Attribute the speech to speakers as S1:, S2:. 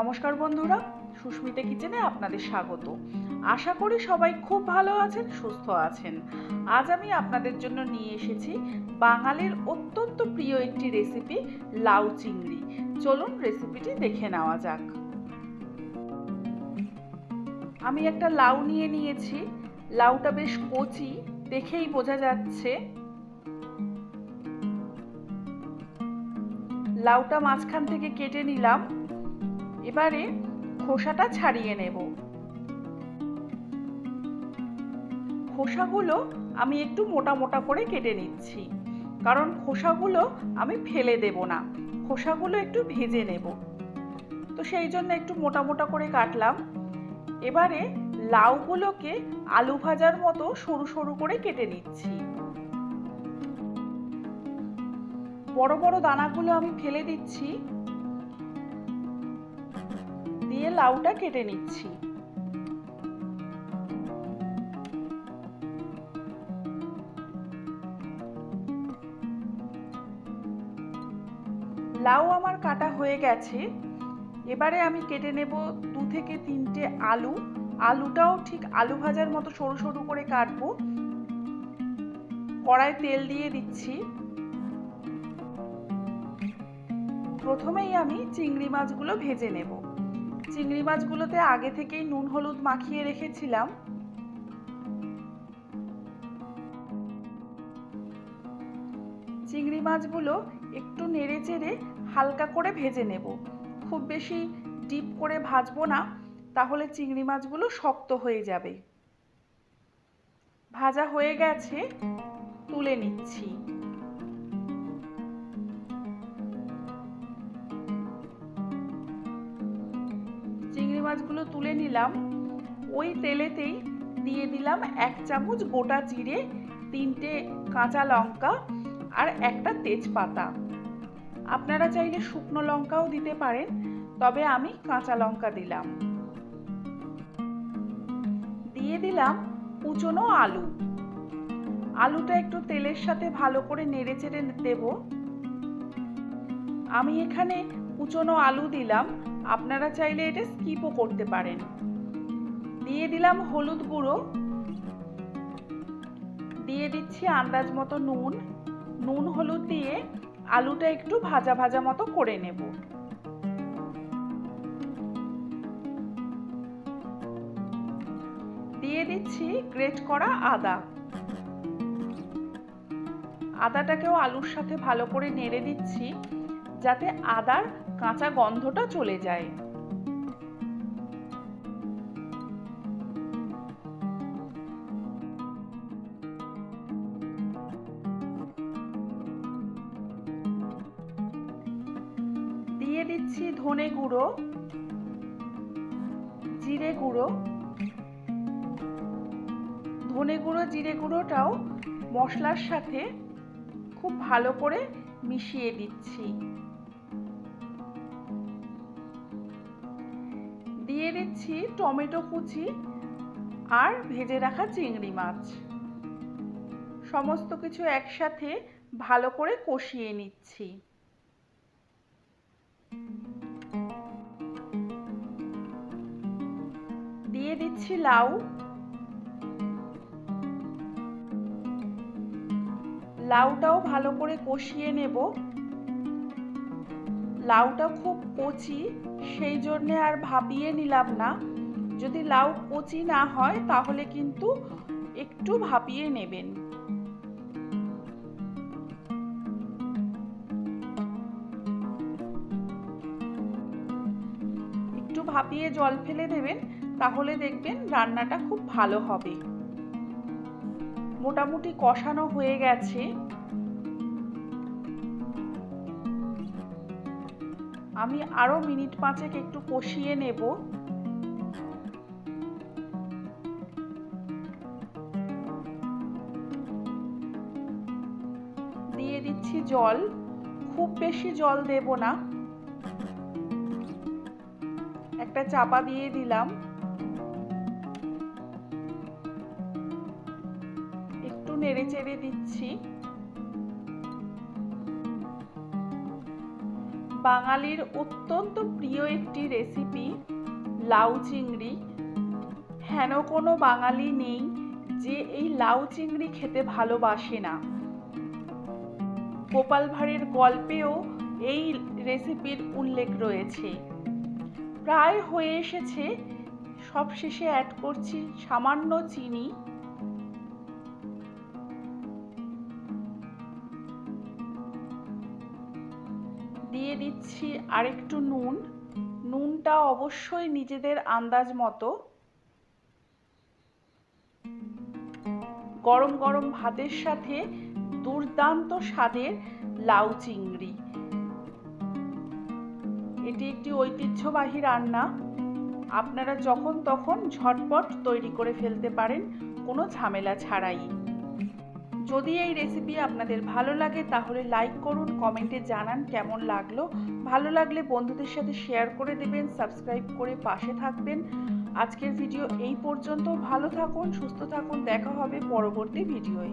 S1: নমস্কার বন্ধুরা, সুস্মিতা কিচেনে আপনাদের স্বাগত। আশা করি সবাই খুব ভালো আছেন, সুস্থ আছেন। আজ আমি আপনাদের জন্য নিয়ে এসেছি বাঙালির অত্যন্ত প্রিয় একটি রেসিপি লাউ চিংড়ি। চলুন রেসিপিটি দেখে নেওয়া যাক। আমি একটা লাউ নিয়ে নিয়েছি। লাউটা বেশ কচি, দেখেই বোঝা যাচ্ছে। লাউটা মাঝখান থেকে কেটে নিলাম। এবারে খোসাটা ছাড়িয়ে নেব। খোসাগুলো আমি একটু মোটা মোটা করে কেটে নিচ্ছি, কারণ খোসাগুলো আমি ফেলে দেব না। খোসাগুলো একটু ভেজে নেব। তো সেই জন্য একটু মোটা মোটা করে কাটলাম। এবারে লাউগুলোকে আলু ভাজার মতো সরু সরু করে কেটে নিচ্ছি। বড় বড় দানাগুলো আমি ফেলে দিচ্ছি। দিয়ে লাউটা কেটে নিচ্ছি। লাউ আমার কাটা হয়ে গেছে। এবারে আমি কেটে নেব দু থেকে তিনটে আলু। আলুটাও ঠিক আলু ভাজার মতো সরু সরু করে কাটবো। কড়াই তেল দিয়ে দিচ্ছি। প্রথমেই আমি চিংড়ি মাছগুলো ভেজে নেব। চিংড়ি মাছগুলোতে আগে থেকেই নুন, হলুদ মাখিয়ে রেখেছিলাম। চিংড়ি মাছগুলো একটু নেড়ে চেড়ে হালকা করে ভেজে নেব। খুব বেশি ডিপ করে ভাজবো না, তাহলে চিংড়ি মাছগুলো শক্ত হয়ে যাবে। ভাজা হয়ে গেছে, তুলে নিচ্ছি। মাছগুলো তুলে নিলাম। ওই তেলেতেই দিয়ে দিলাম এক চামচ গোটা জিরে, তিনটে কাঁচা লঙ্কা আর একটা তেজপাতা। আপনারা চাইলে শুকনো লঙ্কাও দিতে পারেন, তবে আমি কাঁচা লঙ্কা দিলাম। দিয়ে দিলাম কুচনো আলু। আলুটা একটু তেলের সাথে ভালো করে নেড়ে চেড়ে দেব। আমি এখানে কুচনো আলু দিলাম। আপনারা চাইলে এটা স্কিপও করতে পারেন। দিয়ে দিলাম হলুদ গুঁড়ো। দিয়ে দিচ্ছি আন্দাজ মতো নুন। নুন হলুদ দিয়ে আলুটা একটু ভাজা ভাজা মতো করে নেব। দিয়ে দিচ্ছি গ্রেট করা আদা। আদাটাকেও আলুর সাথে ভালো করে নেড়ে দিচ্ছি, যাতে আদার কাঁচা গন্ধটা চলে যায়। দিয়ে দিচ্ছি ধনে গুঁড়ো, জিরে গুঁড়ো। ধনে গুঁড়ো, জিরে গুঁড়োটাও মশলার সাথে খুব ভালো করে মিশিয়ে দিচ্ছি। দিয়ে দিচ্ছি টমেটো কুচি আর ভেজে রাখা চিংড়ি মাছ। সমস্ত কিছু একসাথে ভালো করে কষিয়ে নিচ্ছি। দিয়ে দিচ্ছি লাউ। লাউটাও ভালো করে কষিয়ে নেব। লাউটা খুব কচি, সেই জন্যে আর ভাবিয়ে নিলাম না। যদি লাউ কচি না হয়, তাহলে কিন্তু একটু ভাপিয়ে নেবেন। একটু ভাপিয়ে জল ফেলে দেবেন, তাহলে দেখবেন রান্নাটা খুব ভালো হবে। মোটামুটি কষানো হয়ে গেছে। আমি আরও মিনিট পাঁচেক একটু কষিয়ে নেব। দিয়ে দিচ্ছি জল। খুব বেশি জল দেব না। একটা চাপা দিয়ে দিলাম। একটু নেড়ে চেড়ে দিচ্ছি। বাঙালির অত্যন্ত প্রিয় একটি রেসিপি লাউ চিংড়ি। হেন কোনো বাঙালি নেই যে এই লাউ চিংড়ি খেতে ভালোবাসে না। গোপাল ভাঁড়ের গল্পেও এই রেসিপির উল্লেখ রয়েছে। প্রায় হয়ে এসেছে, সবশেষে অ্যাড করছি সামান্য চিনি। দিয়ে দিচ্ছি আরেকটু নুন। নুনটা অবশ্যই নিজেদের আন্দাজ মতো। গরম গরম ভাতের সাথে দুর্দান্ত স্বাদের লাউ চিংড়ি। এটি একটি ঐতিহ্যবাহী রান্না। আপনারা যখন তখন ঝটপট তৈরি করে ফেলতে পারেন, কোনো ঝামেলা ছাড়াই। যদি এই রেসিপি আপনাদের ভালো লাগে, তাহলে লাইক করুন কমেন্টে জানান কেমন লাগল। ভালো লাগলে বন্ধুদের সাথে শেয়ার করে দেবেন সাবস্ক্রাইব করে পাশে থাকবেন। আজকের ভিডিও এই পর্যন্ত। ভালো থাকুন, সুস্থ থাকুন। দেখা হবে পরবর্তী ভিডিওয়ে